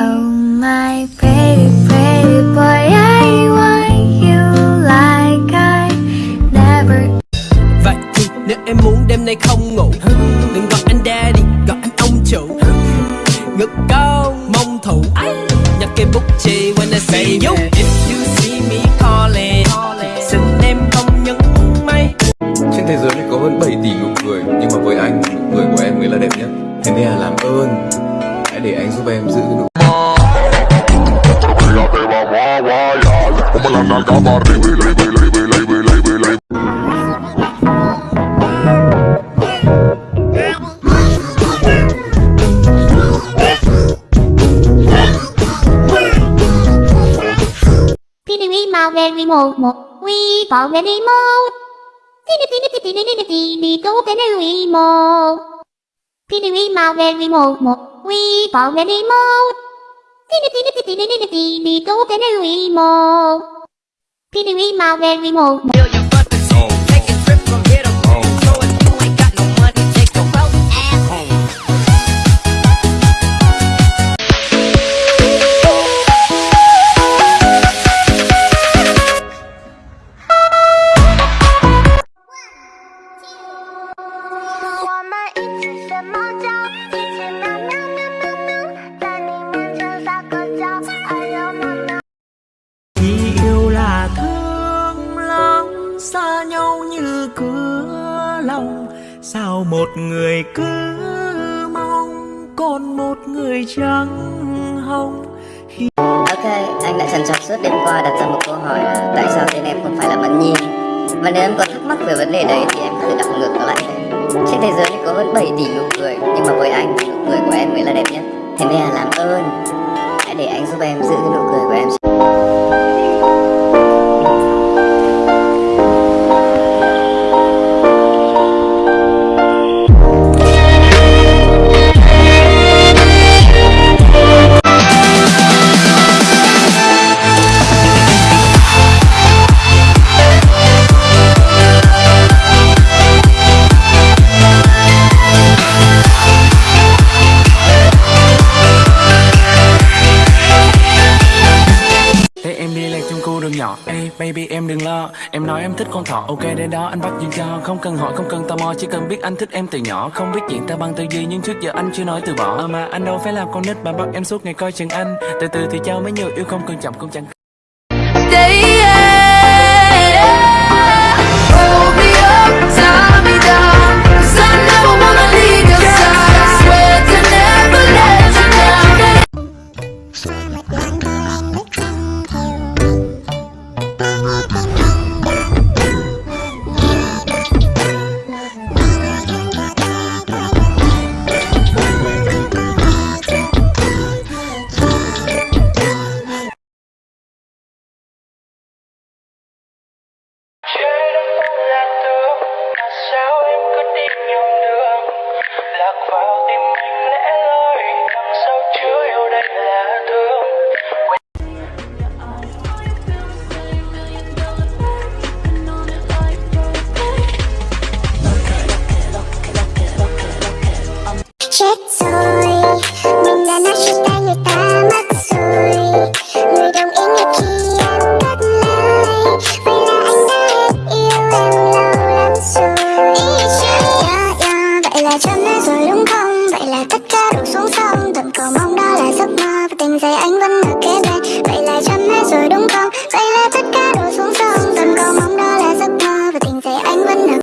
Oh my pretty pretty boy I want you like I never Vậy thì nếu em muốn đêm nay không ngủ Đừng gọi anh daddy, gọi anh ông chủ. Ngực con mông thủ Nhặt cây bút chì when I see you. If you see me calling La va guau ya Como la nalga va arriba y la y la y la y la y la we mau very mo mo we fall very mo Tini tini tini tini tini tini go tini we mo Pity we mau very mo mo we fall very mo Tini tini tini tini tini tini tini tini tini tini tini tini tini tini tini tini Sao một người cứ mong còn một người trắng hồng? Ok, anh đã trần trọc suốt đêm qua đặt ra một câu hỏi là tại sao tên em không phải là Mẫn Nhi? Và nếu em còn thắc mắc về vấn đề đấy thì em có thể đọc ngược nó lại. Trên thế giới này có hơn 7 tỷ nụ cười Nhưng mà với anh, nụ cười của em mới là đẹp nhất. Thế nên là làm ơn. Hãy để anh giúp em giữ cái nụ cười của em. Baby, em đừng lo. Em nói em thích con thỏ Ok, đến đó anh bắt duyên cho. Không cần hỏi, không cần tò mò, Chỉ cần biết anh thích em từ nhỏ. Không biết chuyện ta bằng từ gì Nhưng trước giờ anh chưa nói từ bỏ. À mà anh đâu phải làm con nít Mà bắt em suốt ngày coi chừng anh. Từ từ thì trao mấy nhiều yêu không cần chậm cũng chẳng Stay